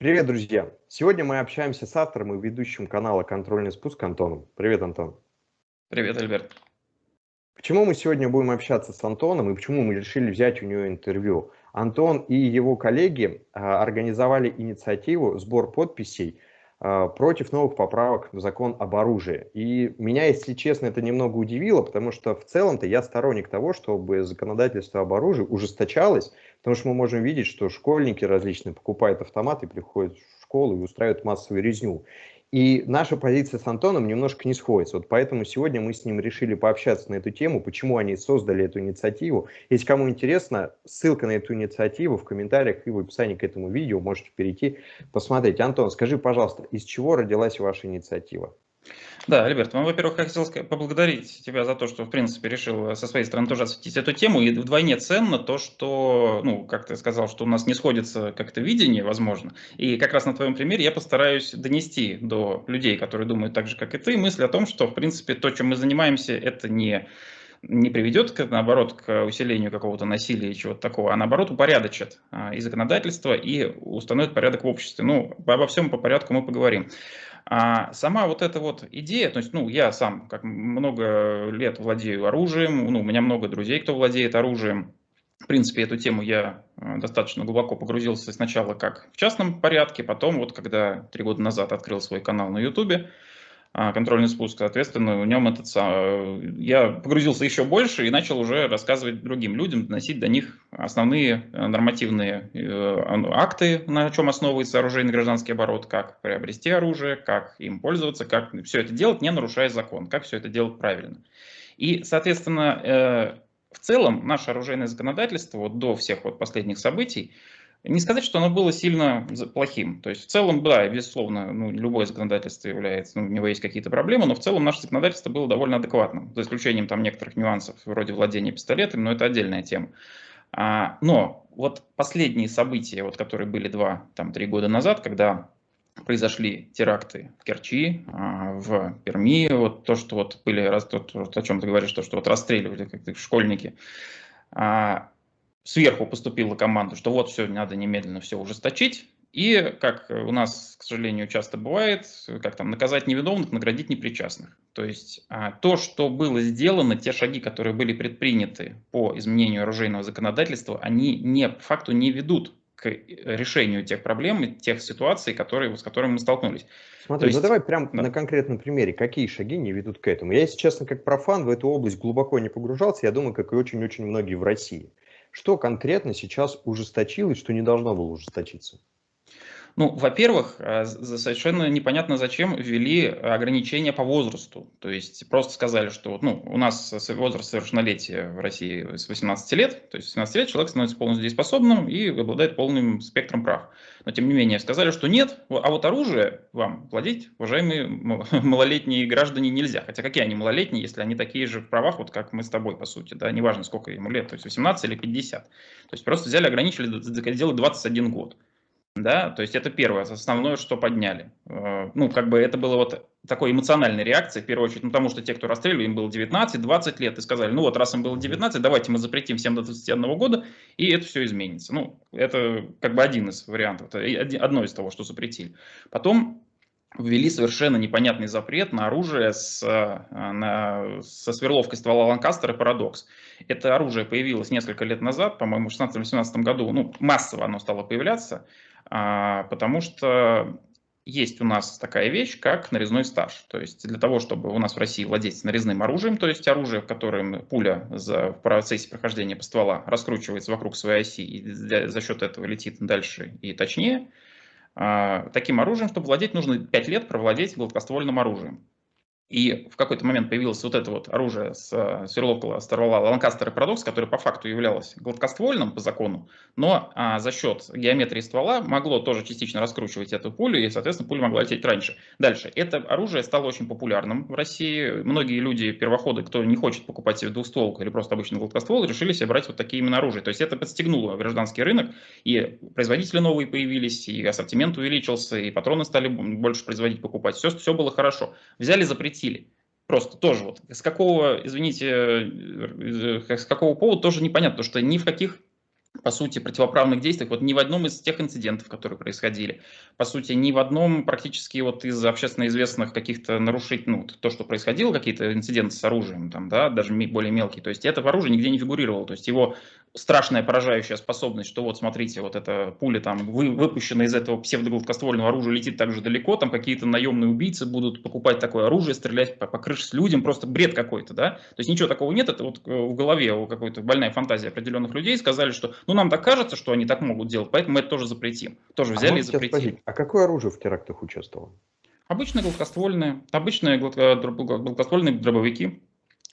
Привет, друзья! Сегодня мы общаемся с автором и ведущим канала «Контрольный спуск» Антоном. Привет, Антон. Привет, Альберт. Почему мы сегодня будем общаться с Антоном и почему мы решили взять у него интервью? Антон и его коллеги а, организовали инициативу «Сбор подписей» против новых поправок в закон об оружии. И меня, если честно, это немного удивило, потому что в целом-то я сторонник того, чтобы законодательство об оружии ужесточалось, потому что мы можем видеть, что школьники различные покупают автоматы, приходят в школу и устраивают массовую резню. И наша позиция с Антоном немножко не сходится. Вот поэтому сегодня мы с ним решили пообщаться на эту тему, почему они создали эту инициативу. Если кому интересно, ссылка на эту инициативу в комментариях и в описании к этому видео можете перейти, посмотреть. Антон, скажи, пожалуйста, из чего родилась ваша инициатива? Да, Альберт, ну, во-первых, я хотел поблагодарить тебя за то, что, в принципе, решил со своей стороны тоже осветить эту тему. И вдвойне ценно то, что, ну, как ты сказал, что у нас не сходится как-то видение, возможно. И как раз на твоем примере я постараюсь донести до людей, которые думают так же, как и ты, мысль о том, что, в принципе, то, чем мы занимаемся, это не не приведет, наоборот, к усилению какого-то насилия и чего-то такого, а наоборот упорядочит а, и законодательство, и установит порядок в обществе. Ну, обо всем по порядку мы поговорим. А сама вот эта вот идея, то есть, ну, я сам как много лет владею оружием, ну, у меня много друзей, кто владеет оружием. В принципе, эту тему я э, достаточно глубоко погрузился сначала как в частном порядке, потом вот когда три года назад открыл свой канал на а, контрольный спуск, соответственно, в нем этот, я погрузился еще больше и начал уже рассказывать другим людям, доносить до них основные э, нормативные э, акты, на чем основывается оружейный гражданский оборот, как приобрести оружие, как им пользоваться, как все это делать, не нарушая закон, как все это делать правильно. И, соответственно, э, в целом наше оружейное законодательство вот до всех вот последних событий не сказать, что оно было сильно плохим. То есть в целом, да, безусловно, ну, любое законодательство является, ну, у него есть какие-то проблемы, но в целом наше законодательство было довольно адекватным, за исключением там некоторых нюансов вроде владения пистолетами, но это отдельная тема. А, но вот последние события, вот, которые были два, там, три года назад, когда произошли теракты в Керчи, а, в Перми, вот то, что вот были, раз, то, о чем ты говоришь, то, что вот расстреливали как школьники, а, сверху поступила команда, что вот все, надо немедленно все ужесточить. И, как у нас, к сожалению, часто бывает, как там, наказать невиновных, наградить непричастных. То есть а, то, что было сделано, те шаги, которые были предприняты по изменению оружейного законодательства, они не, по факту не ведут к решению тех проблем и тех ситуаций, которые, с которыми мы столкнулись. Смотри, есть, ну давай прям да. на конкретном примере, какие шаги не ведут к этому. Я, если честно, как профан в эту область глубоко не погружался, я думаю, как и очень-очень многие в России. Что конкретно сейчас ужесточилось, что не должно было ужесточиться? Ну, во-первых, э, совершенно непонятно, зачем ввели ограничения по возрасту. То есть просто сказали, что ну, у нас возраст совершеннолетия в России с 18 лет, то есть с 18 лет человек становится полностью дееспособным и обладает полным спектром прав. Но тем не менее сказали, что нет, а вот оружие вам владеть, уважаемые малолетние граждане, нельзя. Хотя какие они малолетние, если они такие же в правах, вот как мы с тобой, по сути, да, неважно, сколько ему лет, то есть 18 или 50. То есть просто взяли, ограничили, сделали 21 год да, то есть это первое, основное, что подняли. Э, ну, как бы это было вот такой эмоциональной реакцией, в первую очередь, ну, потому что те, кто расстреливали, им было 19-20 лет, и сказали, ну вот раз им было 19, давайте мы запретим всем до 21 года, и это все изменится. Ну, это как бы один из вариантов, одно из того, что запретили. Потом ввели совершенно непонятный запрет на оружие с, э, на, со сверловкой ствола Ланкастера «Парадокс». Это оружие появилось несколько лет назад, по-моему, в 16-18 году, ну, массово оно стало появляться, потому что есть у нас такая вещь, как нарезной стаж. То есть для того, чтобы у нас в России владеть нарезным оружием, то есть оружие, котором пуля за, в процессе прохождения по ствола раскручивается вокруг своей оси и за счет этого летит дальше и точнее, а, таким оружием, чтобы владеть, нужно 5 лет провладеть гладкоствольным оружием. И в какой-то момент появилось вот это вот оружие с э, сверловкого ствола Ланкастер и Парадокс, которое по факту являлось гладкоствольным по закону, но а, за счет геометрии ствола могло тоже частично раскручивать эту пулю, и, соответственно, пуля могла лететь раньше. Дальше. Это оружие стало очень популярным в России. Многие люди, первоходы, кто не хочет покупать себе двухстволку или просто обычный гладкоствол, решили себе брать вот такие именно оружия. То есть это подстегнуло гражданский рынок, и производители новые появились, и ассортимент увеличился, и патроны стали больше производить, покупать. Все, все было хорошо. Взяли, запретили запретили. Просто тоже вот. С какого, извините, э, с какого повода тоже непонятно, потому что ни в каких по сути, противоправных действиях, вот ни в одном из тех инцидентов, которые происходили, по сути, ни в одном практически вот из общественно известных каких-то нарушений, ну, то, что происходило, какие-то инциденты с оружием, там, да, даже более мелкие, то есть это оружие нигде не фигурировало, то есть его страшная поражающая способность, что вот смотрите, вот эта пуля там вы, выпущена из этого псевдогладкоствольного оружия летит так же далеко, там какие-то наемные убийцы будут покупать такое оружие, стрелять по, по крыше с людям, просто бред какой-то, да, то есть ничего такого нет, это вот э, в голове у какой-то больная фантазия определенных людей сказали, что ну нам так кажется, что они так могут делать, поэтому мы это тоже запретим, тоже взяли а и запретили. Спросить, а какое оружие в терактах участвовало? Обычные гладкоствольные, обычные гладкоствольные дробовики,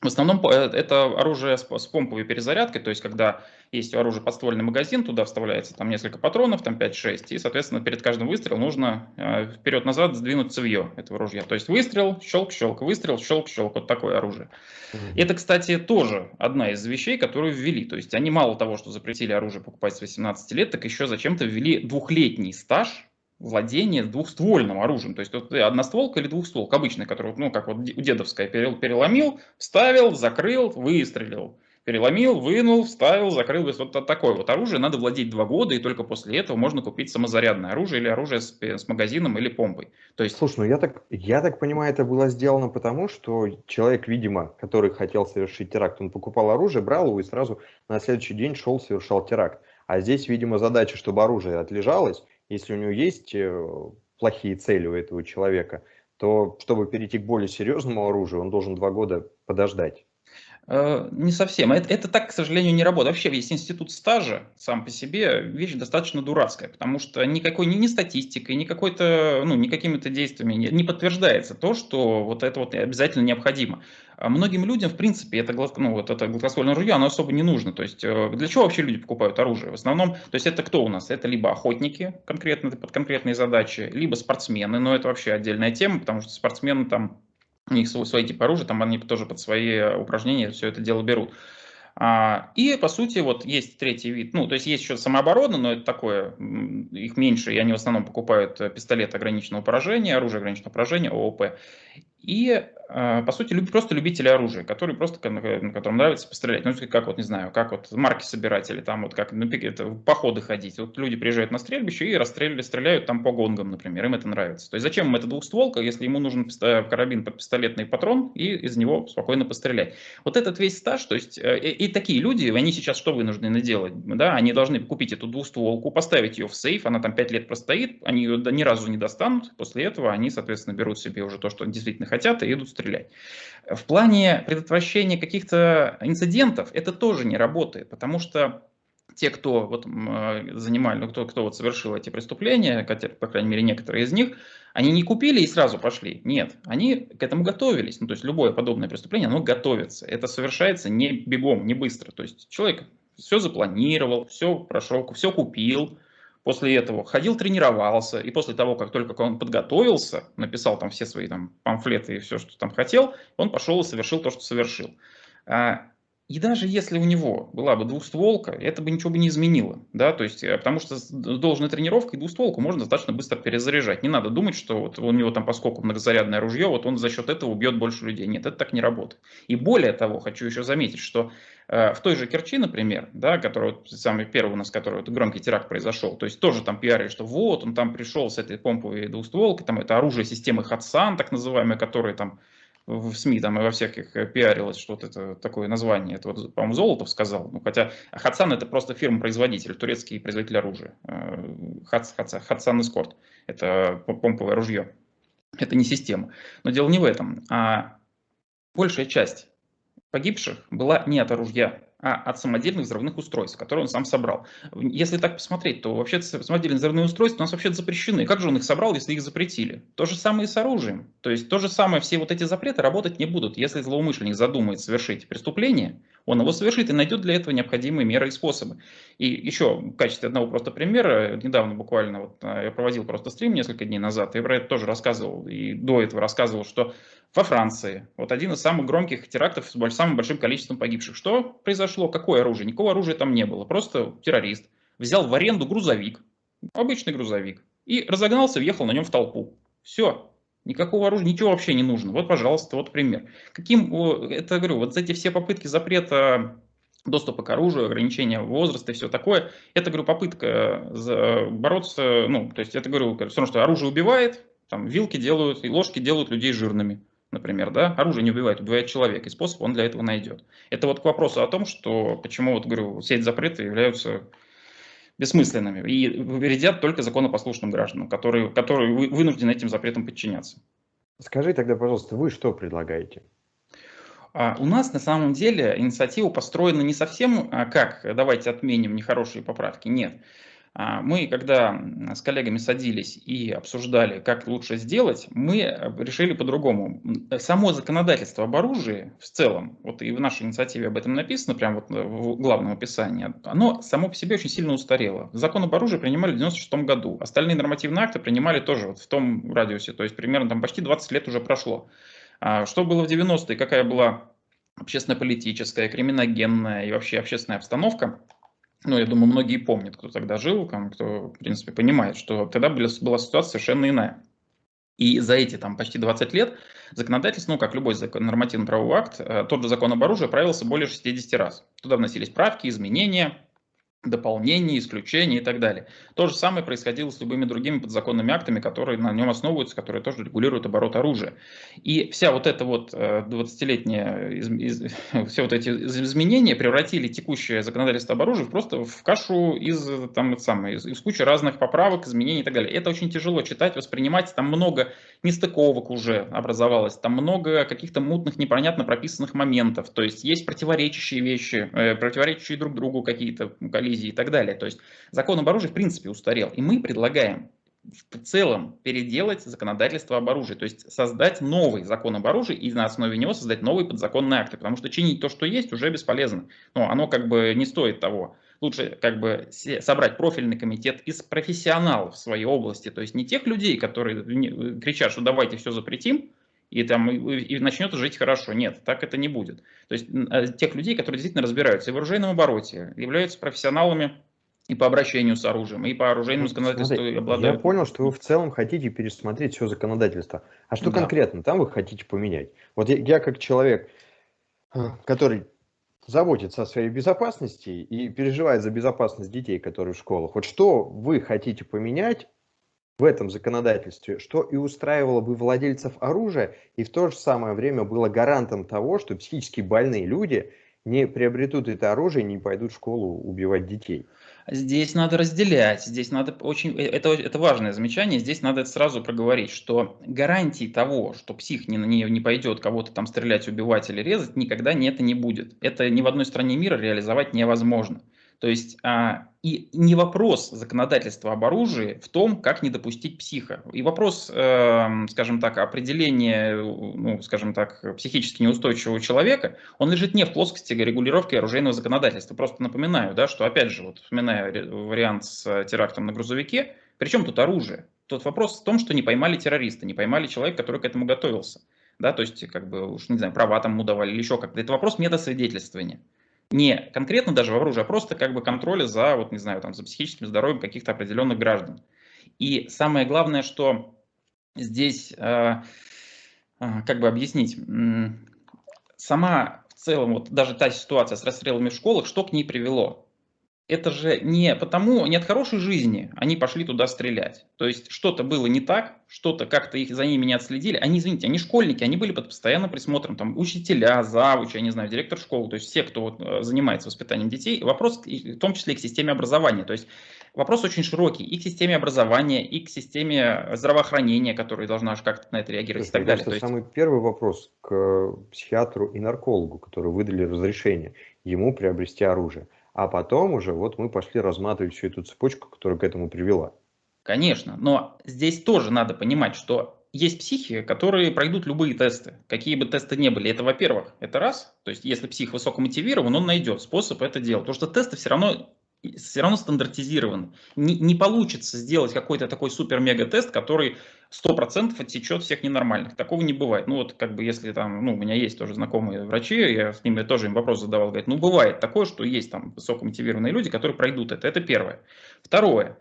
в основном э, это оружие с помповой перезарядкой, то есть когда есть у оружия подствольный магазин, туда вставляется там несколько патронов, там 5-6, и, соответственно, перед каждым выстрелом нужно э, вперед-назад сдвинуть цевье этого ружья. То есть выстрел, щелк-щелк, выстрел, щелк-щелк, вот такое оружие. Mm -hmm. Это, кстати, тоже одна из вещей, которую ввели. То есть они мало того, что запретили оружие покупать с 18 лет, так еще зачем-то ввели двухлетний стаж владение двухствольным оружием. То есть вот одностволка или двухстволка обычная, которую, ну, как вот дедовская, переломил, вставил, закрыл, выстрелил. Переломил, вынул, вставил, закрыл. Вот такое вот оружие надо владеть два года, и только после этого можно купить самозарядное оружие или оружие с, с магазином или помпой. То есть... Слушай, ну я так, я так понимаю, это было сделано потому, что человек, видимо, который хотел совершить теракт, он покупал оружие, брал его и сразу на следующий день шел, совершал теракт. А здесь, видимо, задача, чтобы оружие отлежалось, если у него есть э, плохие цели у этого человека, то чтобы перейти к более серьезному оружию, он должен два года подождать. Э, не совсем. Это, это так, к сожалению, не работает. Вообще весь институт стажа сам по себе вещь достаточно дурацкая, потому что никакой ни, ни статистикой, ни какой-то, ну, ни какими-то действиями не, не подтверждается то, что вот это вот обязательно необходимо. А многим людям, в принципе, это, ну, вот это гладкоствольное ружье, оно особо не нужно. То есть э, для чего вообще люди покупают оружие? В основном, то есть это кто у нас? Это либо охотники конкретно под конкретные задачи, либо спортсмены, но это вообще отдельная тема, потому что спортсмены там у них свой, свой тип оружия, там они тоже под свои упражнения все это дело берут. А, и, по сути, вот есть третий вид, ну, то есть есть еще самооборона, но это такое, их меньше, и они в основном покупают э, пистолет ограниченного поражения, оружие ограниченного поражения, ООП. И а, по сути, просто любители оружия, которые просто, которым нравится пострелять. Ну, как вот, не знаю, как вот марки собирать или там вот как ну, это, в походы ходить. Вот люди приезжают на стрельбище и расстреливали, стреляют там по гонгам, например, им это нравится. То есть зачем им эта двухстволка, если ему нужен карабин под пистолетный патрон и из него спокойно пострелять. Вот этот весь стаж, то есть э, и, и такие люди, они сейчас что вынуждены делать? Да, они должны купить эту двухстволку, поставить ее в сейф, она там 5 лет простоит, они ее ни разу не достанут, после этого они, соответственно, берут себе уже то, что действительно хотят и идут стрелять. В плане предотвращения каких-то инцидентов это тоже не работает, потому что те, кто вот занимали, ну, кто, кто вот совершил эти преступления, по крайней мере некоторые из них, они не купили и сразу пошли. Нет, они к этому готовились. Ну, то есть любое подобное преступление, оно готовится. Это совершается не бегом, не быстро. То есть человек все запланировал, все прошел, все купил, После этого ходил, тренировался, и после того, как только он подготовился, написал там все свои там памфлеты и все, что там хотел, он пошел и совершил то, что совершил. И даже если у него была бы двухстволка, это бы ничего бы не изменило, да, то есть, э, потому что с должной тренировкой двухстволку можно достаточно быстро перезаряжать. Не надо думать, что вот у него там поскольку многозарядное ружье, вот он за счет этого убьет больше людей. Нет, это так не работает. И более того, хочу еще заметить, что э, в той же Керчи, например, да, который вот, самый первый у нас, который вот, громкий теракт произошел, то есть тоже там пиарили, что вот он там пришел с этой помповой двухстволкой, там это оружие системы Хатсан, так называемое, которое там в СМИ там и во всяких э, пиарилось, что вот это такое название, это вот, по-моему, Золотов сказал, ну, хотя Хатсан это просто фирма-производитель, турецкий производитель оружия, Хац, Хац, Хатсан Эскорт, это помповое ружье, это не система. Но дело не в этом, а большая часть погибших была не от ружья, а от самодельных взрывных устройств, которые он сам собрал. Если так посмотреть, то вообще самодельные взрывные устройства у нас вообще запрещены. Как же он их собрал, если их запретили? То же самое и с оружием. То есть то же самое, все вот эти запреты работать не будут. Если злоумышленник задумает совершить преступление, он его совершит и найдет для этого необходимые меры и способы. И еще в качестве одного просто примера, недавно буквально вот, а, я проводил просто стрим несколько дней назад, и про это тоже рассказывал, и до этого рассказывал, что во Франции, вот один из самых громких терактов с самым большим количеством погибших. Что произошло? Какое оружие? Никакого оружия там не было, просто террорист взял в аренду грузовик, обычный грузовик, и разогнался, въехал на нем в толпу. Все, Никакого оружия, ничего вообще не нужно. Вот, пожалуйста, вот пример. Каким, это говорю, вот эти все попытки запрета доступа к оружию, ограничения возраста и все такое. Это, говорю, попытка бороться, ну, то есть это, говорю, все равно, что оружие убивает, там, вилки делают и ложки делают людей жирными, например, да, оружие не убивает, убивает человек, и способ он для этого найдет. Это вот к вопросу о том, что почему, вот, говорю, сеть запрета являются бессмысленными и вредят только законопослушным гражданам, которые, которые вынуждены этим запретам подчиняться. Скажи тогда, пожалуйста, вы что предлагаете? А у нас на самом деле инициатива построена не совсем а, как давайте отменим нехорошие поправки, нет. А мы, когда с коллегами садились и обсуждали, как лучше сделать, мы решили по-другому. Само законодательство об оружии в целом, вот и в нашей инициативе об этом написано, прямо вот в главном описании, оно само по себе очень сильно устарело. Закон об оружии принимали в 96 году, остальные нормативные акты принимали тоже вот в том радиусе, то есть примерно там почти 20 лет уже прошло. А что было в 90-е, какая была общественно-политическая, криминогенная и вообще общественная обстановка – ну, я думаю, многие помнят, кто тогда жил, кто, в принципе, понимает, что тогда была, ситуация совершенно иная. И за эти там, почти 20 лет законодательство, ну, как любой нормативно-правовой акт, э, тот же закон об оружии правился более 60 раз. Туда вносились правки, изменения, дополнения, исключения и так далее. То же самое происходило с любыми другими подзаконными актами, которые на нем основываются, которые тоже регулируют оборот оружия. И вся вот эта вот 20-летняя, э, все вот эти изменения превратили текущее законодательство об оружии просто в кашу из, там, самое, из, из кучи разных поправок, изменений и так далее. Это очень тяжело читать, воспринимать, там много нестыковок уже образовалось, там много каких-то мутных, непонятно прописанных моментов, то есть есть противоречащие вещи, э, противоречащие друг другу какие-то коллизии и так далее. То есть закон об оружии в принципе устарел. И мы предлагаем в целом переделать законодательство об оружии, то есть создать новый закон об оружии и на основе него создать новые подзаконные акты, потому что чинить то, что есть, уже бесполезно. Но оно как бы не стоит того. Лучше как бы собрать профильный комитет из профессионалов в своей области, то есть не тех людей, которые кричат, что давайте все запретим, и, там, и, и начнет жить хорошо. Нет, так это не будет. То есть а, тех людей, которые действительно разбираются и в оружейном обороте, являются профессионалами и по обращению с оружием, и по оружейному законодательству Смотри, обладают. Я понял, что вы в целом хотите пересмотреть все законодательство. А что да. конкретно там вы хотите поменять? Вот я, я как человек, э, который заботится о своей безопасности и переживает за безопасность детей, которые в школах. Вот что вы хотите поменять в этом законодательстве, что и устраивало бы владельцев оружия, и в то же самое время было гарантом того, что психически больные люди не приобретут это оружие и не пойдут в школу убивать детей. Здесь надо разделять, здесь надо очень, э, это, это важное замечание, здесь надо сразу проговорить, что гарантии того, что псих не, не, не пойдет кого-то там стрелять, убивать или резать, никогда не, это не будет. Это ни в одной стране мира реализовать невозможно. То есть а, и не вопрос законодательства об оружии в том, как не допустить психа. И вопрос, э, скажем так, определения, ну, скажем так, психически неустойчивого человека, он лежит не в плоскости регулировки оружейного законодательства. Просто напоминаю, да, что, опять же, вот, вспоминая вариант с терактом на грузовике, причем тут оружие? Тут вопрос в том, что не поймали террориста, не поймали человека, который к этому готовился. Да, то есть, как бы, уж не знаю, права там ему давали или еще как-то. Это вопрос метасвидетельствования не конкретно даже в оружии, а просто как бы контроля за, вот не знаю, там, за психическим здоровьем каких-то определенных граждан. И самое главное, что здесь, э, э, как бы объяснить, сама в целом, вот даже та ситуация с расстрелами в школах, что к ней привело? Это же не потому, не от хорошей жизни они пошли туда стрелять. То есть что-то было не так, что-то как-то их за ними не отследили. Они, извините, они школьники, они были под постоянным присмотром, там учителя, завучи, я не знаю, директор школы, то есть все, кто вот, э, занимается воспитанием детей. Вопрос в том числе и к системе образования. То есть вопрос очень широкий и к системе образования, и к системе здравоохранения, которая должна как-то на это реагировать Слушай, и так далее. Это самый первый вопрос к психиатру и наркологу, которые выдали разрешение ему приобрести оружие а потом уже вот мы пошли разматывать всю эту цепочку, которая к этому привела. Конечно, но здесь тоже надо понимать, что есть психи, которые пройдут любые тесты, какие бы тесты ни были. Это, во-первых, это раз, то есть если псих высокомотивирован, он найдет способ это делать, потому что тесты все равно все равно стандартизированы. Не, не получится сделать какой-то такой супер-мега-тест, который 100% отсечет всех ненормальных. Такого не бывает. Ну вот как бы если там, ну у меня есть тоже знакомые врачи, я с ними тоже им вопрос задавал, говорят, ну бывает такое, что есть там высокомотивированные люди, которые пройдут это. Это первое. Второе.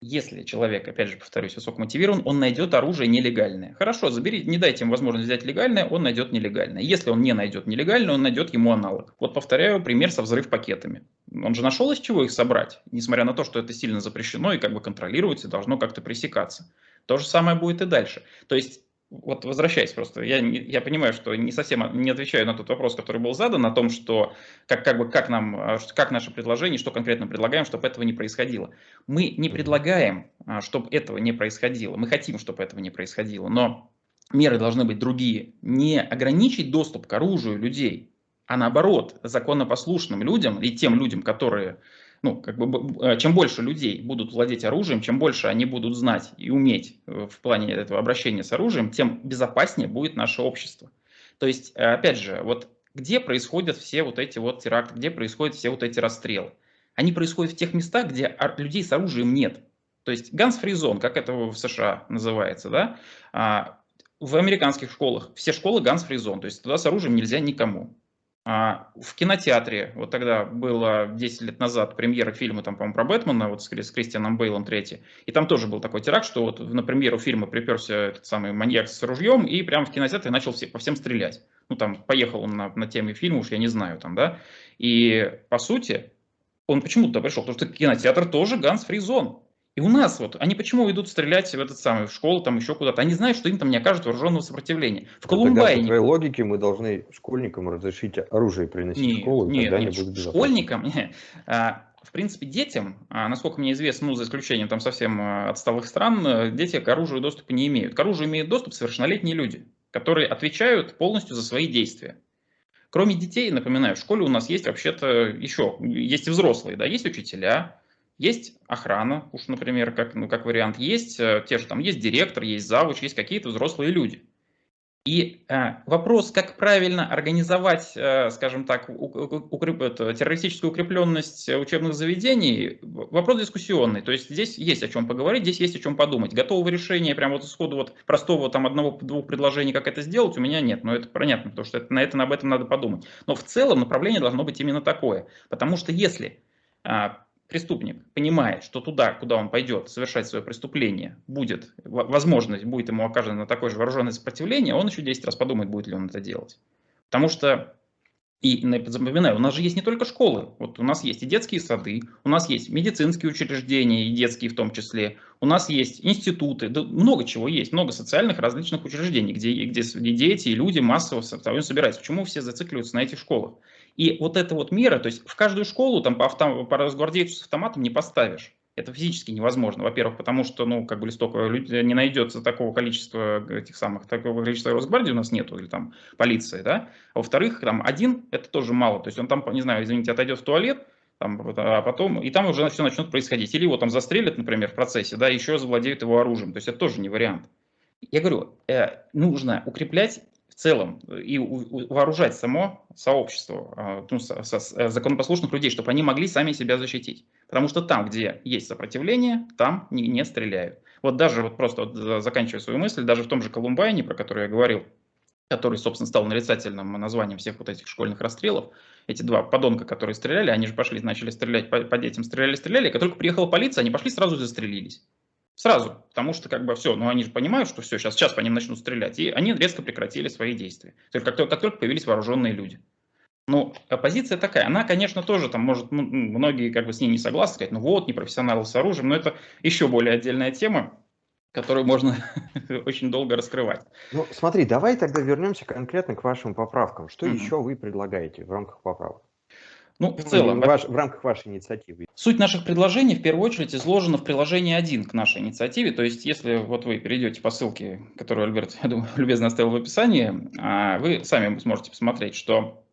если человек, опять же повторюсь, высокомотивирован, он найдет оружие нелегальное. Хорошо, забери, не дайте ему возможность взять легальное, он найдет нелегальное. Если он не найдет нелегальное, он найдет ему аналог. Вот повторяю пример со взрыв пакетами. Он же нашел из чего их собрать, несмотря на то, что это сильно запрещено и как бы контролируется, должно как-то пресекаться. То же самое будет и дальше. То есть вот возвращаясь просто, я, я понимаю, что не совсем не отвечаю на тот вопрос, который был задан, о том, что как, как, бы, как, нам, а, как наше предложение, что конкретно предлагаем, чтобы этого не происходило. Мы не предлагаем, а, чтобы этого не происходило, мы хотим, чтобы этого не происходило, но меры должны быть другие. Не ограничить доступ к оружию людей, а наоборот, законопослушным людям и тем людям, которые ну, как бы, э, чем больше людей будут владеть оружием, чем больше они будут знать и уметь э, в плане этого обращения с оружием, тем безопаснее будет наше общество. То есть, э, опять же, вот где происходят все вот эти вот теракты, где происходят все вот эти расстрелы? Они происходят в тех местах, где людей с оружием нет. То есть zone, как это в США называется, да? А, в американских школах все школы zone, то есть туда с оружием нельзя никому. А, в кинотеатре, вот тогда было 10 лет назад премьера фильма, там, по-моему, про Бэтмена, вот с, с Кристианом Бейлом третий, и там тоже был такой теракт, что вот на премьеру фильма приперся этот самый маньяк с ружьем и прямо в кинотеатре начал все, по всем стрелять. Ну, там, поехал он на, на теме фильма, уж я не знаю, там, да, и, по сути, он почему туда пришел? Потому что кинотеатр тоже ганс zone. И у нас вот, они почему идут стрелять в этот самый, в школу, там еще куда-то? Они знают, что им там не окажут вооруженного сопротивления. В Колумбайне... по твоей логике мы должны школьникам разрешить оружие приносить нет, в школу, нет, тогда нет, они будут Школьникам, нет. А, в принципе, детям, а, насколько мне известно, ну, за исключением там совсем а, отсталых стран, дети к оружию доступа не имеют. К оружию имеют доступ совершеннолетние люди, которые отвечают полностью за свои действия. Кроме детей, напоминаю, в школе у нас есть вообще-то еще, есть и взрослые, да, есть учителя, есть охрана, уж, например, как, ну, как вариант, есть э, те же там, есть директор, есть завуч, есть какие-то взрослые люди. И э, вопрос, как правильно организовать, э, скажем так, укреп, это, террористическую укрепленность учебных заведений, вопрос дискуссионный. То есть здесь есть о чем поговорить, здесь есть о чем подумать. Готового решения, прям вот исходу вот простого там одного-двух предложений, как это сделать, у меня нет. Но это понятно, потому что это, на это об этом надо подумать. Но в целом направление должно быть именно такое. Потому что если э, преступник понимает, что туда, куда он пойдет совершать свое преступление, будет возможность, будет ему оказано такое же вооруженное сопротивление, он еще 10 раз подумает, будет ли он это делать. Потому что, и запоминаю, у нас же есть не только школы, вот у нас есть и детские сады, у нас есть медицинские учреждения, и детские в том числе, у нас есть институты, да много чего есть, много социальных различных учреждений, где, где дети и люди массово собираются. Почему все зацикливаются на этих школах? И вот эта вот мера, то есть в каждую школу там по, автом, по разгвардейцу с автоматом не поставишь. Это физически невозможно. Во-первых, потому что, ну, как бы листок не найдется такого количества этих самых, такого количества Росгвардии у нас нету, или там полиции, да. А во-вторых, там один, это тоже мало. То есть он там, не знаю, извините, отойдет в туалет, там, а потом, и там уже все начнет происходить. Или его там застрелят, например, в процессе, да, еще завладеют его оружием. То есть это тоже не вариант. Я говорю, э, нужно укреплять целом и вооружать само сообщество а, ну, э, законопослушных людей, чтобы они могли сами себя защитить. Потому что там, где есть сопротивление, там не, не стреляют. Вот даже, вот просто вот заканчивая свою мысль, даже в том же Колумбайне, про который я говорил, который, собственно, стал нарицательным названием всех вот этих школьных расстрелов, эти два подонка, которые стреляли, они же пошли, начали стрелять по, по детям, стреляли, стреляли, как только приехала полиция, они пошли сразу застрелились. Сразу, потому что как бы все, ну они же понимают, что все, сейчас, сейчас по ним начнут стрелять, и они резко прекратили свои действия. То есть как, только, как только появились вооруженные люди. Ну, оппозиция такая, она, конечно, тоже там может, ну, многие как бы с ней не согласны, сказать, ну вот, непрофессионалы с оружием, но это еще более отдельная тема, которую можно очень долго раскрывать. Ну, смотри, давай тогда вернемся конкретно к вашим поправкам. Что mm-hmm. еще вы предлагаете в рамках поправок? Ну, в целом, ваш, в рамках вашей инициативы. Суть наших предложений в первую очередь изложена в приложении 1 к нашей инициативе. То есть, если вот вы перейдете по ссылке, которую Альберт, я думаю, любезно оставил в описании, а, вы сами сможете посмотреть, что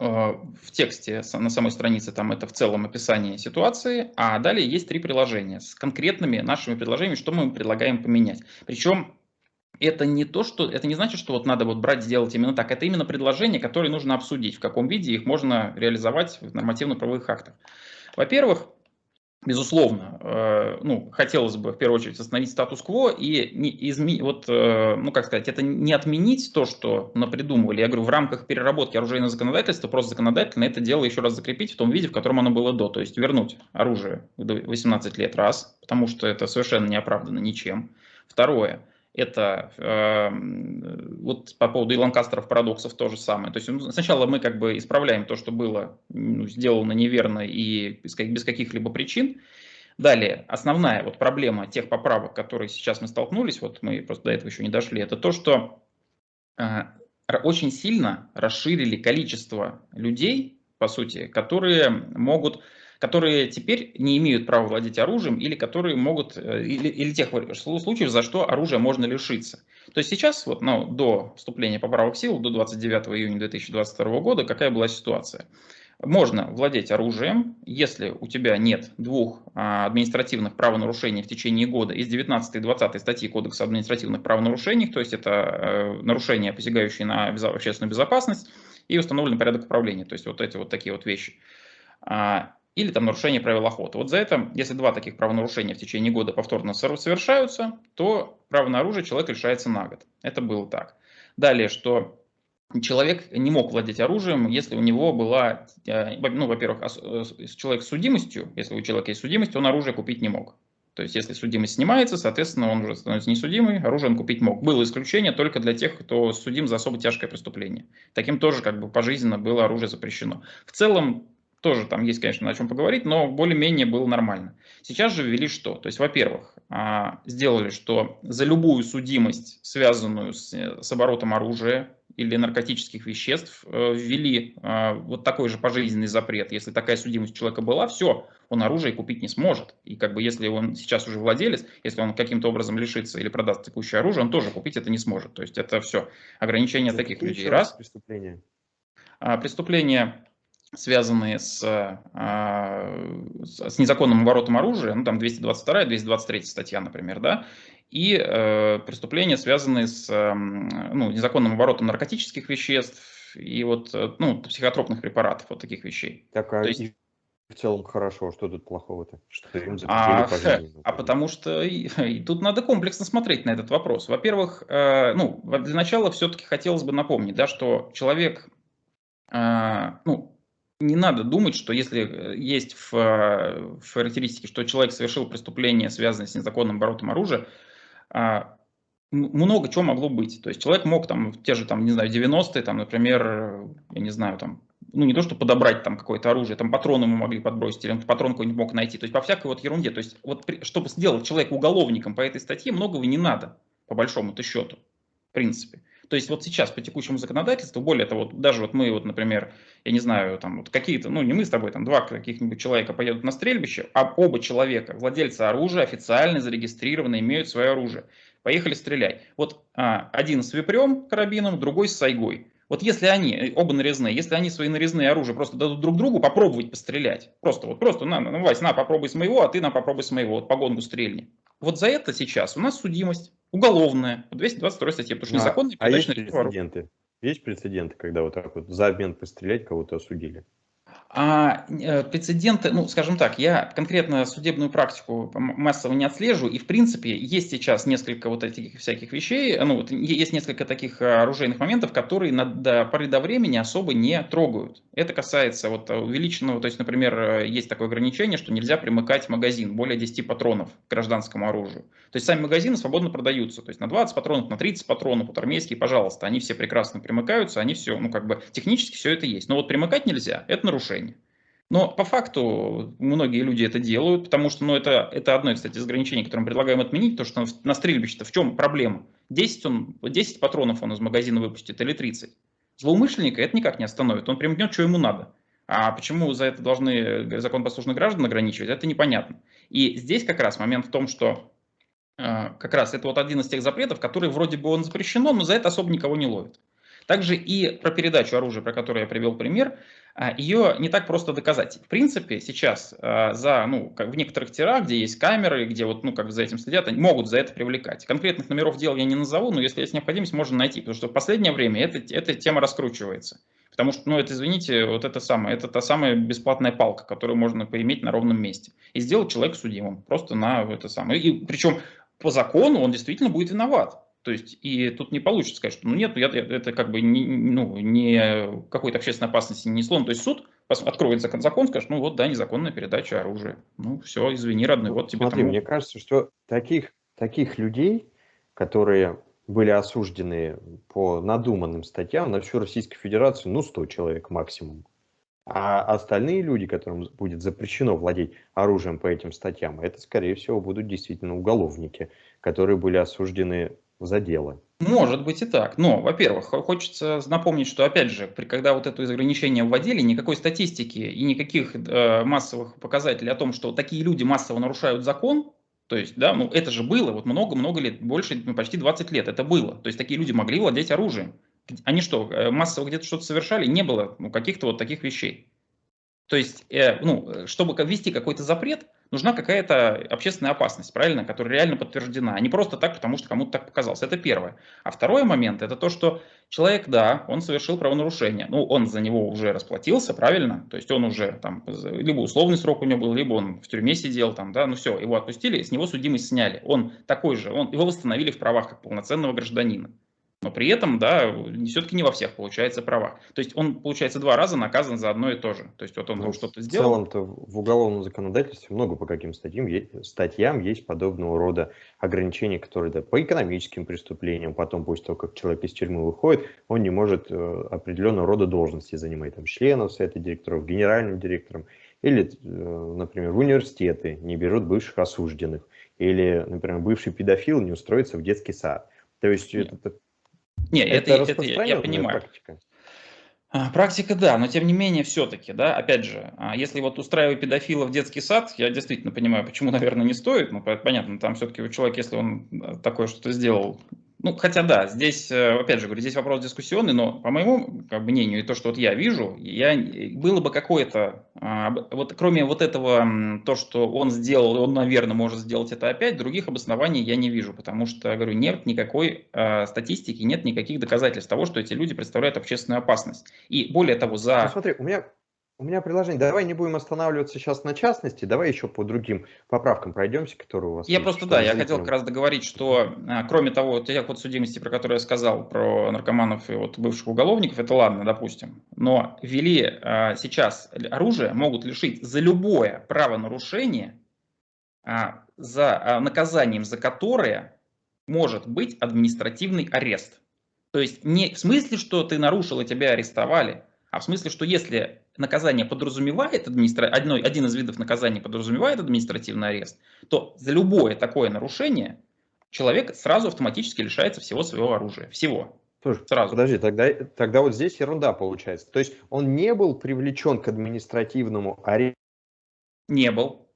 э, в тексте на самой странице там это в целом описание ситуации, а далее есть три приложения с конкретными нашими предложениями, что мы предлагаем поменять. Причем это не то, что это не значит, что вот надо вот брать, сделать именно так. Это именно предложения, которые нужно обсудить, в каком виде их можно реализовать в нормативно-правовых актах. Во-первых, безусловно, э, ну, хотелось бы в первую очередь остановить статус-кво и не изменить, вот, э, ну, как сказать, это не отменить то, что напридумывали. Я говорю, в рамках переработки оружейного законодательства просто законодательно это дело еще раз закрепить в том виде, в котором оно было до. То есть вернуть оружие до 18 лет, раз, потому что это совершенно не оправдано ничем. Второе, это э, вот по поводу Иланкастеров парадоксов то же самое. То есть ну, сначала мы как бы исправляем то, что было ну, сделано неверно и без, без каких-либо причин. Далее, основная вот проблема тех поправок, которые сейчас мы столкнулись, вот мы просто до этого еще не дошли, это то, что э, очень сильно расширили количество людей, по сути, которые могут которые теперь не имеют права владеть оружием или которые могут, э, или, или тех случаев, за что оружие можно лишиться. То есть сейчас, вот, ну, до вступления поправок сил, до 29 июня 2022 года, какая была ситуация? Можно владеть оружием, если у тебя нет двух а, административных правонарушений в течение года из 19 и 20 статьи Кодекса административных правонарушений, то есть это э, нарушения, посягающие на общественную безопасность и установленный порядок управления, то есть вот эти вот такие вот вещи. Или там нарушение правил охоты. Вот за это, если два таких правонарушения в течение года повторно совершаются, то право на оружие человек лишается на год. Это было так. Далее, что человек не мог владеть оружием, если у него была, э, ну, во-первых, э, человек с судимостью, если у человека есть судимость, он оружие купить не мог. То есть, если судимость снимается, соответственно, он уже становится несудимый, оружие он купить мог. Было исключение только для тех, кто судим за особо тяжкое преступление. Таким тоже как бы пожизненно было оружие запрещено. В целом, тоже там есть, конечно, о чем поговорить, но более-менее было нормально. Сейчас же ввели что? То есть, во-первых, а, сделали, что за любую судимость, связанную с, с оборотом оружия или наркотических веществ, э, ввели а, вот такой же пожизненный запрет. Если такая судимость у человека была, все, он оружие купить не сможет. И как бы если он сейчас уже владелец, если он каким-то образом лишится или продаст текущее оружие, он тоже купить это не сможет. То есть это все ограничение таких людей. Раз. Преступление. А, преступление связанные с, а, с незаконным оборотом оружия, ну там 222, 223 статья, например, да, и э, преступления, связанные с ну, незаконным оборотом наркотических веществ и вот э, ну, психотропных препаратов, вот таких вещей. Так, а есть... в целом хорошо, что тут плохого-то? Что им а, а потому что и, и тут надо комплексно смотреть на этот вопрос. Во-первых, э, ну, для начала все-таки хотелось бы напомнить, да, что человек, э, ну, не надо думать, что если э, есть в, э, в характеристике, что человек совершил преступление, связанное с незаконным оборотом оружия, а, много чего могло быть. То есть человек мог там в те же, там, не знаю, 90-е, там, например, я не знаю, там, ну не то, что подобрать там какое-то оружие, там патроны ему могли подбросить, или он патрон какой-нибудь мог найти. То есть по всякой вот ерунде. То есть вот чтобы сделать человека уголовником по этой статье, многого не надо, по большому-то счету, в принципе. То есть вот сейчас по текущему законодательству, более того, вот даже вот мы, вот, например, я не знаю, там вот какие-то, ну не мы с тобой, там два каких-нибудь человека поедут на стрельбище, а оба человека, владельцы оружия, официально зарегистрированы, имеют свое оружие. Поехали стрелять. Вот а, один с випрем карабином, другой с сайгой. Вот если они, оба нарезные, если они свои нарезные оружия просто дадут друг другу попробовать пострелять, просто вот просто, на, на, Вась, на, попробуй с моего, а ты на, попробуй с моего, вот по гонгу стрельни. Вот за это сейчас у нас судимость уголовная, 222 статье, потому что а, незаконный а есть прецеденты? Есть прецеденты, когда вот так вот за обмен пострелять кого-то осудили? А э, прецеденты, ну, скажем так, я конкретно судебную практику массово не отслеживаю, и, в принципе, есть сейчас несколько вот этих всяких вещей, ну, вот, есть несколько таких э, оружейных моментов, которые на, до поры до времени особо не трогают. Это касается вот увеличенного, то есть, например, э, есть такое ограничение, что нельзя примыкать магазин более 10 патронов к гражданскому оружию. То есть, сами магазины свободно продаются, то есть, на 20 патронов, на 30 патронов, вот армейские, пожалуйста, они все прекрасно примыкаются, они все, ну, как бы, технически все это есть. Но вот примыкать нельзя, это нарушение. Но по факту многие люди это делают, потому что ну, это, это одно, кстати, из ограничений, которое мы предлагаем отменить, то что на стрельбище-то в чем проблема? 10, он, 10 патронов он из магазина выпустит или 30. Злоумышленника это никак не остановит, он примкнет, что ему надо. А почему за это должны законопослушных граждан ограничивать, это непонятно. И здесь как раз момент в том, что э, как раз это вот один из тех запретов, который вроде бы он запрещено, но за это особо никого не ловит. Также и про передачу оружия, про которую я привел пример, ее не так просто доказать. В принципе, сейчас а, за, ну, как в некоторых тирах, где есть камеры, где вот, ну, как за этим следят, они могут за это привлекать. Конкретных номеров дел я не назову, но если есть необходимость, можно найти, потому что в последнее время эта, эта тема раскручивается. Потому что, ну, это, извините, вот это самое, это та самая бесплатная палка, которую можно поиметь на ровном месте. И сделать человека судимым. Просто на это самое. И причем по закону он действительно будет виноват. То есть, и тут не получится сказать, что ну нет, я, это как бы не, ну, не какой-то общественной опасности не несло. Ну, то есть суд откроет закон, закон, скажет, ну вот, да, незаконная передача оружия. Ну все, извини, родной, вот тебе Смотри, там... мне кажется, что таких, таких людей, которые были осуждены по надуманным статьям на всю Российскую Федерацию, ну, 100 человек максимум. А остальные люди, которым будет запрещено владеть оружием по этим статьям, это, скорее всего, будут действительно уголовники, которые были осуждены за дело. Может быть и так. Но, во-первых, хочется напомнить, что, опять же, при, когда вот это ограничение вводили, никакой статистики и никаких э, массовых показателей о том, что такие люди массово нарушают закон, то есть, да, ну это же было, вот много-много лет, больше, ну, почти 20 лет это было. То есть такие люди могли владеть оружием. Они что, э, массово где-то что-то совершали? Не было ну, каких-то вот таких вещей. То есть, э, ну, чтобы ввести какой-то запрет, нужна какая-то общественная опасность, правильно, которая реально подтверждена, а не просто так, потому что кому-то так показалось. Это первое. А второй момент, это то, что человек, да, он совершил правонарушение, ну, он за него уже расплатился, правильно, то есть он уже там, либо условный срок у него был, либо он в тюрьме сидел, там, да, ну все, его отпустили, с него судимость сняли. Он такой же, он, его восстановили в правах как полноценного гражданина но при этом, да, все-таки не во всех получается права. То есть он, получается, два раза наказан за одно и то же. То есть вот он ну, что-то сделал. В целом-то в уголовном законодательстве много по каким статьям, статьям есть подобного рода ограничения, которые да, по экономическим преступлениям, потом после того, как человек из тюрьмы выходит, он не может э, определенного рода должности занимать, там, членов совета директоров, генеральным директором, или, э, например, в университеты не берут бывших осужденных, или, например, бывший педофил не устроится в детский сад. То есть это не, это, это, это я, я понимаю. Практика. А, практика, да, но тем не менее все-таки, да, опять же, а, если вот устраивать педофила в детский сад, я действительно понимаю, почему, наверное, не стоит, ну, понятно, там все-таки человек, если он э, такое что-то сделал, ну, хотя да, здесь, э, опять же, говорю, здесь вопрос дискуссионный, но по моему как мнению и то, что вот я вижу, я, было бы какое-то, а, вот кроме вот этого, то, что он сделал, он, наверное, может сделать это опять, других обоснований я не вижу, потому что, говорю, нет никакой э, статистики, нет никаких доказательств того, что эти люди представляют общественную опасность. И более того, за... Ну, смотри, у меня у меня предложение. Давай не будем останавливаться сейчас на частности, давай еще по другим поправкам пройдемся, которые у вас Я есть, просто, да, я хотел как раз договорить, что а, кроме того, вот тех вот судимости, про которые я сказал, про наркоманов и вот бывших уголовников, это ладно, допустим, но ввели а, сейчас оружие, могут лишить за любое правонарушение, а, за а, наказанием за которое может быть административный арест. То есть не в смысле, что ты нарушил и тебя арестовали, а в смысле, что если наказание подразумевает администра... одно, один из видов наказания подразумевает административный арест, то за любое такое нарушение человек сразу автоматически лишается всего своего оружия. Всего. Слушай, сразу. Подожди, тогда, тогда вот здесь ерунда получается. То есть он не был привлечен к административному аресту? Не был.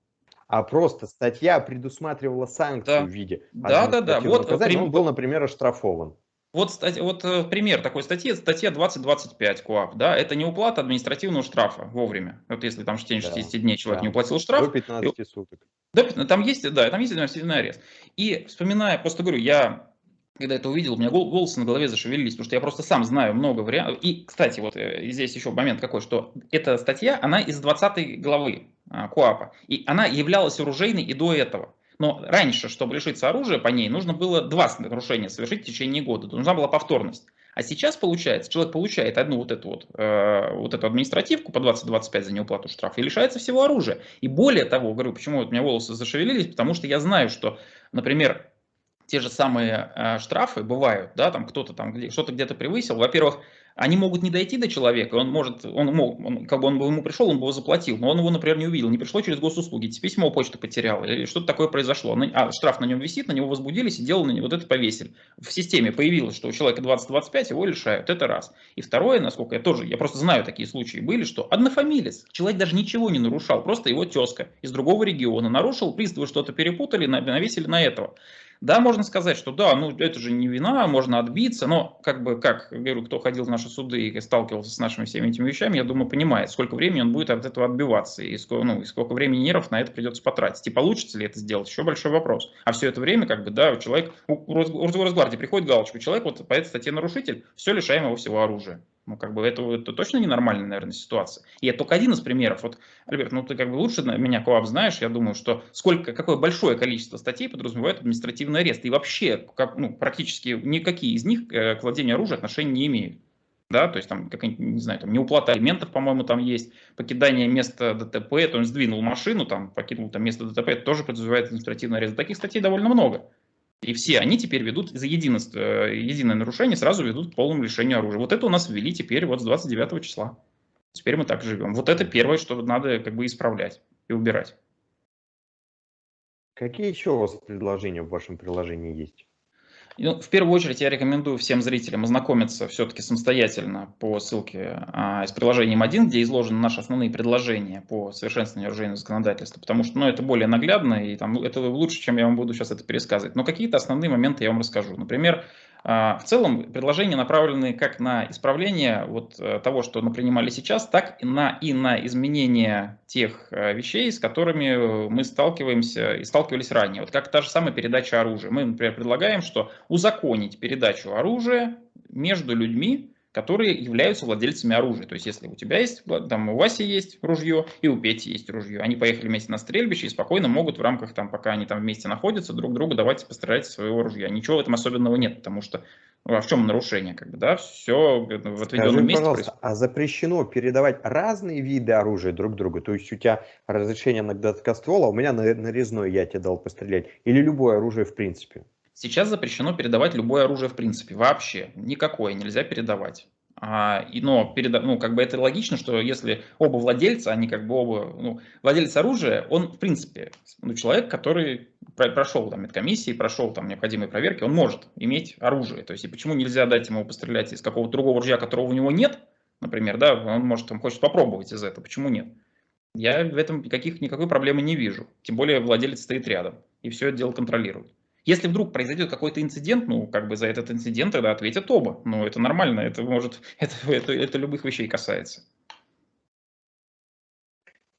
А просто статья предусматривала санкцию да. в виде да, да, да. Вот, наказания, он был, например, оштрафован. Вот, вот э, пример такой статьи, статья 2025 КОАП, да, это не уплата административного штрафа вовремя. Вот если там в течение 60 да, дней человек да. не уплатил штраф. До 15 и, суток. Да, там есть, да, там есть административный арест. И вспоминая, просто говорю, я когда это увидел, у меня волосы на голове зашевелились, потому что я просто сам знаю много вариантов. И, кстати, вот э, здесь еще момент какой, что эта статья, она из 20 главы а, КОАПа, и она являлась оружейной и до этого. Но раньше, чтобы лишиться оружия по ней, нужно было два нарушения совершить в течение года. Нужна была повторность. А сейчас получается, человек получает одну вот эту вот, э, вот эту административку по 20-25 за неуплату штрафа и лишается всего оружия. И более того, говорю, почему вот у меня волосы зашевелились, потому что я знаю, что, например, те же самые э, штрафы бывают, да, там кто-то там где, что-то где-то превысил. Во-первых, они могут не дойти до человека, он может, он мог, он, как бы он бы ему пришел, он бы его заплатил, но он его, например, не увидел, не пришло через госуслуги, письмо почты потерял, или что-то такое произошло, а штраф на нем висит, на него возбудились и дело на него, вот это повесили. В системе появилось, что у человека 20-25, его лишают, это раз. И второе, насколько я тоже, я просто знаю такие случаи были, что однофамилец, человек даже ничего не нарушал, просто его тезка из другого региона нарушил, приставы что-то перепутали, навесили на этого. Да, можно сказать, что да, ну это же не вина, можно отбиться, но как бы, как говорю, кто ходил в наши суды и сталкивался с нашими всеми этими вещами, я думаю, понимает, сколько времени он будет от этого отбиваться и сколько, ну, и сколько времени нервов на это придется потратить. И получится ли это сделать, еще большой вопрос. А все это время, как бы, да, человек, у, у Росгвардии приходит галочка, человек вот по этой статье нарушитель, все, лишаем его всего оружия. Ну, как бы это, это точно ненормальная, наверное, ситуация. И это только один из примеров. Вот, Альберт, ну ты как бы лучше меня, Коап, знаешь, я думаю, что сколько, какое большое количество статей подразумевает административный арест. И вообще, как, ну, практически никакие из них к владению оружия отношения не имеют. Да, то есть там, как, не знаю, там неуплата алиментов, по-моему, там есть, покидание места ДТП, то есть сдвинул машину, там, покинул там место ДТП, это тоже подразумевает административный арест. Таких статей довольно много. И все они теперь ведут за единство, э, единое нарушение, сразу ведут к полному лишению оружия. Вот это у нас ввели теперь вот с 29 числа. Теперь мы так живем. Вот это первое, что надо как бы исправлять и убирать. Какие еще у вас предложения в вашем приложении есть? Ну, в первую очередь я рекомендую всем зрителям ознакомиться все-таки самостоятельно по ссылке а, из приложением 1, где изложены наши основные предложения по совершенствованию оружейного законодательства, потому что ну, это более наглядно, и там, это лучше, чем я вам буду сейчас это пересказывать. Но какие-то основные моменты я вам расскажу. Например, в целом предложения направлены как на исправление вот э, того, что мы принимали сейчас, так и на, и на изменение тех э, вещей, с которыми мы сталкиваемся и сталкивались ранее. Вот как та же самая передача оружия. Мы, например, предлагаем, что узаконить передачу оружия между людьми, которые являются владельцами оружия. То есть, если у тебя есть, там у Васи есть ружье, и у Пети есть ружье, они поехали вместе на стрельбище и спокойно могут в рамках, там, пока они там вместе находятся, друг другу давайте пострелять своего ружья. Ничего в этом особенного нет, потому что ну, а в чем нарушение, как бы, да, все в отведенном Скажи, месте пожалуйста, происходит. а запрещено передавать разные виды оружия друг другу? То есть у тебя разрешение на гладкоствол, а у меня на нарезной я тебе дал пострелять, или любое оружие в принципе? Сейчас запрещено передавать любое оружие в принципе, вообще, никакое нельзя передавать. А, и, но переда, ну, как бы это логично, что если оба владельца, они как бы оба, ну, владелец оружия, он в принципе ну, человек, который про, прошел там медкомиссии, прошел там необходимые проверки, он может иметь оружие. То есть и почему нельзя дать ему пострелять из какого-то другого ружья, которого у него нет, например, да, он может там хочет попробовать из этого, почему нет? Я в этом никаких, никакой проблемы не вижу. Тем более владелец стоит рядом и все это дело контролирует. Если вдруг произойдет какой-то инцидент, ну, как бы за этот инцидент тогда ответят оба. Ну, это нормально, это может, это, это, это любых вещей касается.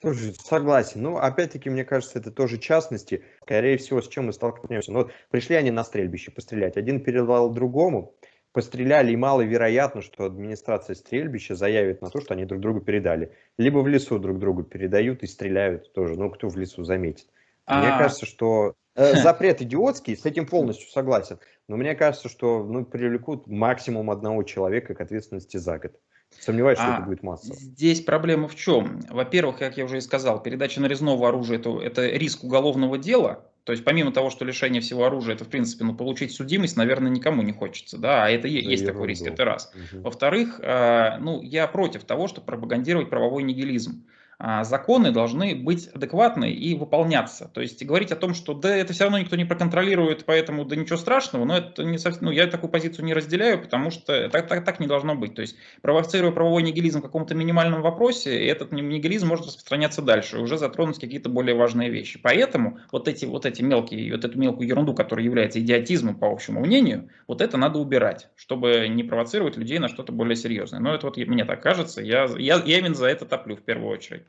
Тоже согласен. Ну, опять-таки, мне кажется, это тоже частности. Скорее всего, с чем мы столкнемся. Ну, вот пришли они на стрельбище пострелять. Один передал другому, постреляли, и маловероятно, что администрация стрельбища заявит на то, что они друг другу передали. Либо в лесу друг другу передают и стреляют тоже. Ну, кто в лесу заметит. Мне а... кажется, что запрет идиотский, с этим полностью согласен. Но мне кажется, что ну, привлекут максимум одного человека к ответственности за год. Сомневаюсь, что а, это будет массово. Здесь проблема в чем? Во-первых, как я уже и сказал, передача нарезного оружия это, это риск уголовного дела. То есть помимо того, что лишение всего оружия, это в принципе, ну, получить судимость, наверное, никому не хочется, да, а это да есть такой риск, это раз. Угу. Во-вторых, э, ну, я против того, чтобы пропагандировать правовой нигилизм. А, законы должны быть адекватны и выполняться. То есть говорить о том, что да, это все равно никто не проконтролирует, поэтому да ничего страшного, но это не совсем, ну, я такую позицию не разделяю, потому что так, так, так не должно быть. То есть провоцируя правовой нигилизм в каком-то минимальном вопросе, этот нигилизм может распространяться дальше, уже затронуть какие-то более важные вещи. Поэтому вот эти, вот эти мелкие, вот эту мелкую ерунду, которая является идиотизмом по общему мнению, вот это надо убирать, чтобы не провоцировать людей на что-то более серьезное. Но это вот мне так кажется, я, я, я именно за это топлю в первую очередь.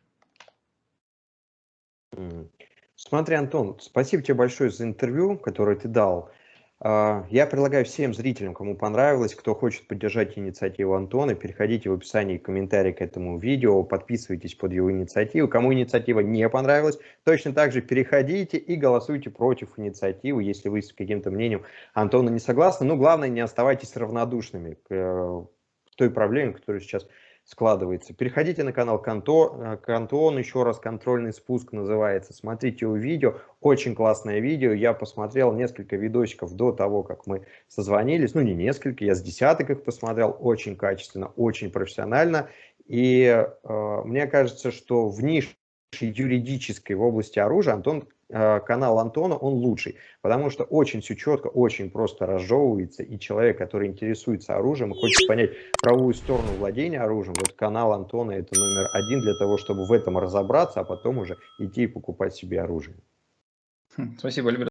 Смотри, Антон, спасибо тебе большое за интервью, которое ты дал. А, я предлагаю всем зрителям, кому понравилось, кто хочет поддержать инициативу Антона, переходите в описание комментарий к этому видео, подписывайтесь под его инициативу. Кому инициатива не понравилась, точно так же переходите и голосуйте против инициативы, если вы с каким-то мнением Антона не согласны. Ну, главное, не оставайтесь равнодушными к э, той проблеме, которая сейчас складывается. Переходите на канал Канто, Кантон, еще раз контрольный спуск называется. Смотрите его видео, очень классное видео. Я посмотрел несколько видосиков до того, как мы созвонились. Ну, не несколько, я с десяток их посмотрел. Очень качественно, очень профессионально. И э, мне кажется, что в нише юридической в области оружия Антон Э, канал Антона, он лучший, потому что очень все четко, очень просто разжевывается, и человек, который интересуется оружием и хочет понять правовую сторону владения оружием, вот канал Антона это номер один для того, чтобы в этом разобраться, а потом уже идти и покупать себе оружие. Хм, спасибо, Альберт.